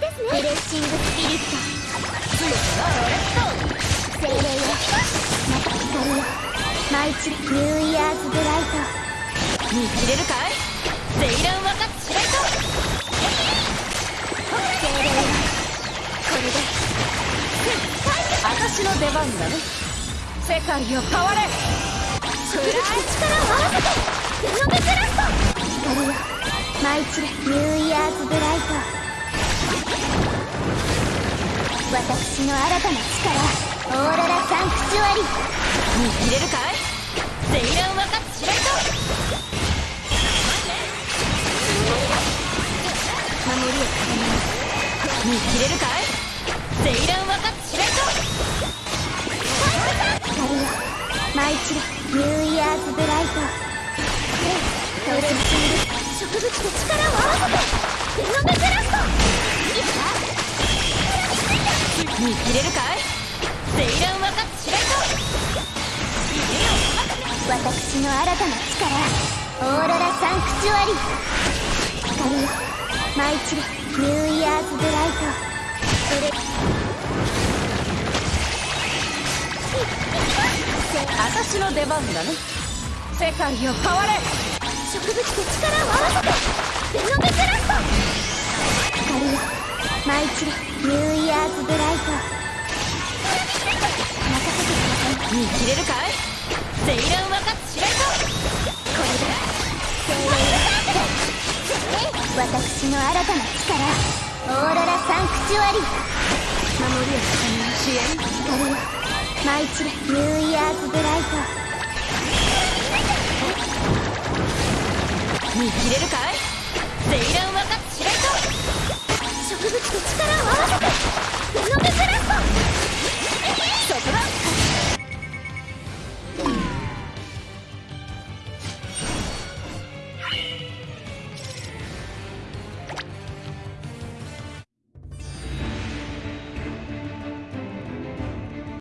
ですね。ブレッシングスピリット強くなれ精霊よまた光よ舞い散れニューイヤーズブライト見切れるかいセイランワカッチライト精霊よこれで私の出番だね世界を変われ植物と力を合わせてゼノベスラスト光よ舞い散れニューイヤーズブライト。私の新たな力オーロラサンクチュアリ見切れるかいセイランワカッチライト守りを固めます見切れるかいセイランワカッチライト光よ舞い散れニューイヤーズブライトええ登場している植物と力を合わせてゼノベスラスト見切れるかい？セイランワカッチライト私の新たな力オーロラサンクチュアリー光よ舞い散れニューイヤーズブライトそれ私の出番だね世界を変われ植物と力を合わせてゼノベスラスト光よ舞い散れニュー見切れるかい？ゼイランこれだ私の新たな力オーロラサンクチュアリ。ー守りを固め支援光よマイチレニューイヤーズブライト見切れるかい？ゼイラン植物と力を。